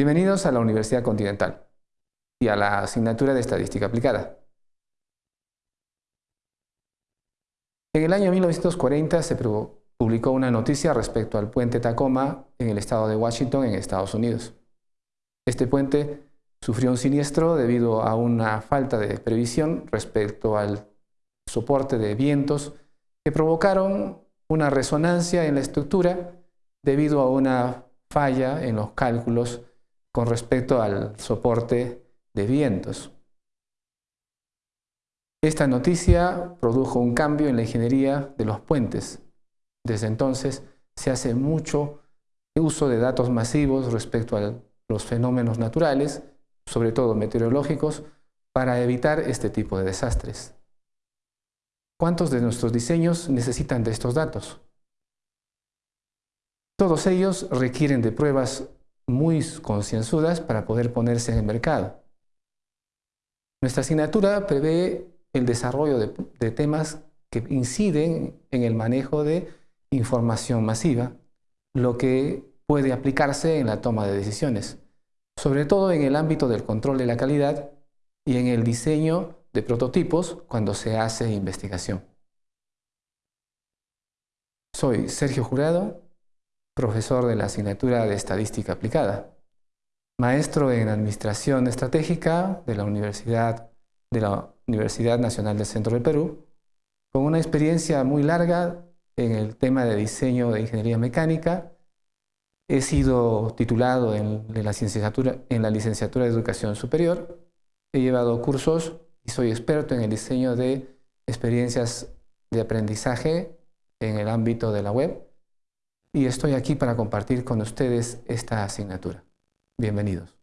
Bienvenidos a la Universidad Continental y a la asignatura de Estadística Aplicada. En el año 1940 se publicó una noticia respecto al puente Tacoma en el estado de Washington, en Estados Unidos. Este puente sufrió un siniestro debido a una falta de previsión respecto al soporte de vientos que provocaron una resonancia en la estructura debido a una falla en los cálculos con respecto al soporte de vientos. Esta noticia produjo un cambio en la ingeniería de los puentes. Desde entonces se hace mucho uso de datos masivos respecto a los fenómenos naturales, sobre todo meteorológicos, para evitar este tipo de desastres. ¿Cuántos de nuestros diseños necesitan de estos datos? Todos ellos requieren de pruebas muy concienzudas para poder ponerse en el mercado. Nuestra asignatura prevé el desarrollo de, temas que inciden en el manejo de información masiva, lo que puede aplicarse en la toma de decisiones, sobre todo en el ámbito del control de la calidad y en el diseño de prototipos cuando se hace investigación. Soy Sergio Jurado, profesor de la asignatura de Estadística Aplicada, maestro en Administración Estratégica de la Universidad, Nacional del Centro del Perú, con una experiencia muy larga en el tema de diseño de ingeniería mecánica. He sido titulado en la licenciatura de Educación Superior. He llevado cursos y soy experto en el diseño de experiencias de aprendizaje en el ámbito de la web y estoy aquí para compartir con ustedes esta asignatura. Bienvenidos.